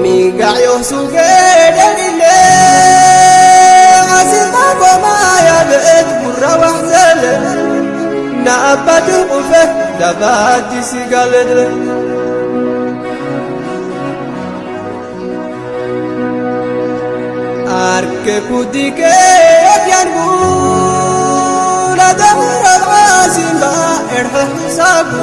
mi gayo suge dalile asita goma ya bet gurra wahzale na abadu ufe dabati sigaledre arke kudike yangu la damra asimba erha sabu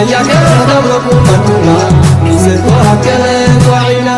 Ella que la da, la que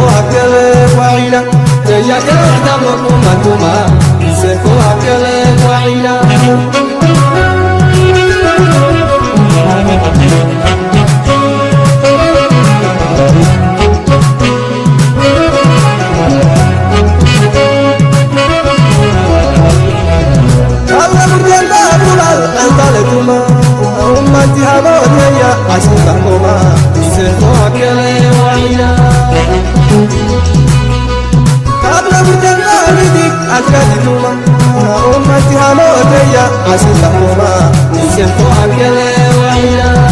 الأبرار أنت لكما أمتي هبوتي عشقكما سرك وعينا قبل مجنبك أكدكما أمتي هبوتي عشقكما سرك وعينا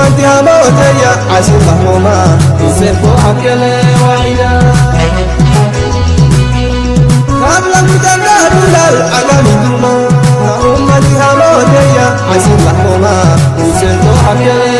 kumatia moteja asipahoma upepo akelewaila kabla kutanda dulal agamiduma na umati hamoteja que upepo akelewaila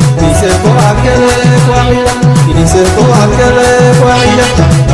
Dice por aquel cuadrilla, dice por aquel cuadrilla.